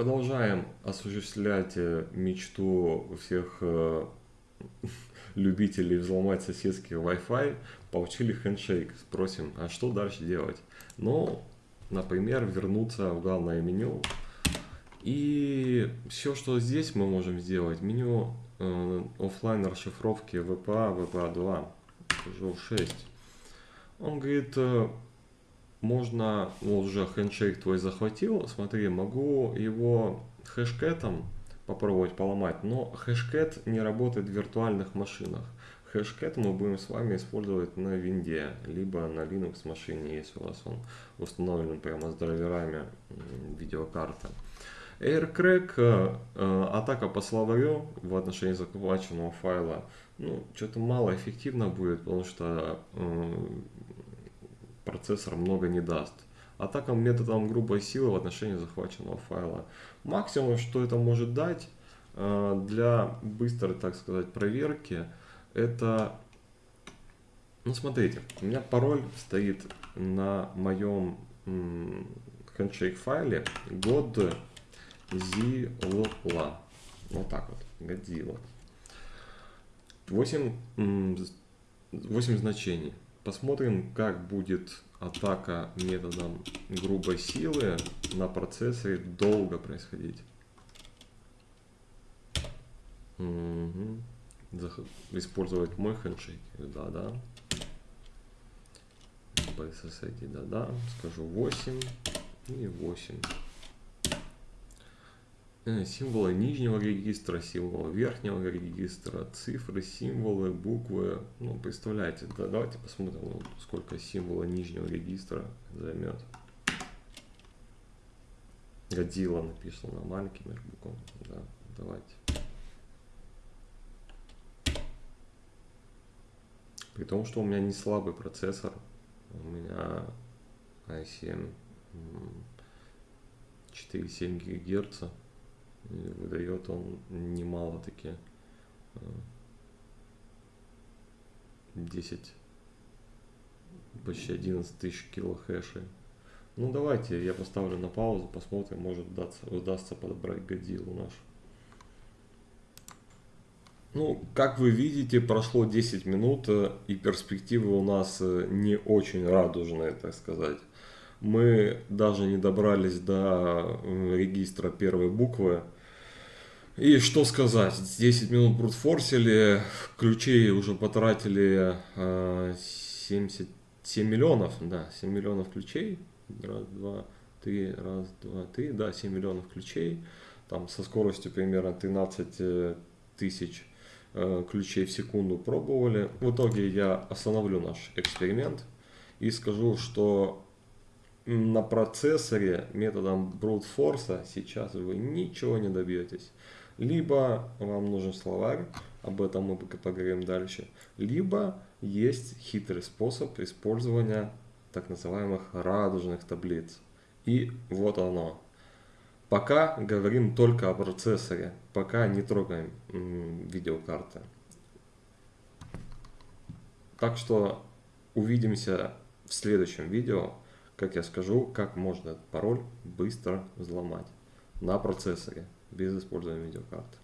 Продолжаем осуществлять э, мечту всех э, любителей взломать соседский Wi-Fi. Получили хендшейк. Спросим, а что дальше делать? Ну, например, вернуться в главное меню. И все, что здесь мы можем сделать, меню э, офлайн расшифровки VPA, VPA 2, уже 6. Он говорит, э, можно, ну, уже хендшейк твой захватил, смотри, могу его хэшкетом попробовать поломать, но хэшкет не работает в виртуальных машинах. Хэшкет мы будем с вами использовать на винде, либо на Linux машине, если у вас он установлен прямо с драйверами видеокарты. AirCrack, э, э, атака по словарю в отношении захваченного файла, ну, что-то мало эффективно будет, потому что э, процессор много не даст. Атака методом грубой силы в отношении захваченного файла. Максимум, что это может дать э, для быстрой, так сказать, проверки, это... Ну, смотрите, у меня пароль стоит на моем handshake файле Godzilla. Вот так вот, Godzilla. 8, 8 значений. Посмотрим, как будет атака методом грубой силы на процессоре долго происходить. Угу. Использовать мой хендшейк. Да, да. BSSID, да, да. Скажу 8 и 8. Э, символы нижнего регистра, символы верхнего регистра, цифры, символы, буквы. Ну, представляете, да, давайте посмотрим, сколько символа нижнего регистра займет. Годила написано маленькими буквами. Да, давайте. При том, что у меня не слабый процессор, у меня i7 4,7 ГГц выдает он немало таки 10 э, почти 11 тысяч кило хэшей ну давайте я поставлю на паузу посмотрим может удастся, удастся подобрать годилу наш ну, как вы видите, прошло 10 минут, э, и перспективы у нас э, не очень радужные, так сказать. Мы даже не добрались до регистра первой буквы, и что сказать, 10 минут брутфорсили, ключей уже потратили э, 77 миллионов, да, 7 миллионов ключей, раз, два, три, раз, два, три, да, 7 миллионов ключей, там со скоростью примерно 13 э, тысяч э, ключей в секунду пробовали. В итоге я остановлю наш эксперимент и скажу, что на процессоре методом force сейчас вы ничего не добьетесь. Либо вам нужен словарь, об этом мы поговорим дальше, либо есть хитрый способ использования так называемых радужных таблиц. И вот оно. Пока говорим только о процессоре, пока не трогаем видеокарты. Так что увидимся в следующем видео, как я скажу, как можно этот пароль быстро взломать на процессоре без использования видеокарты.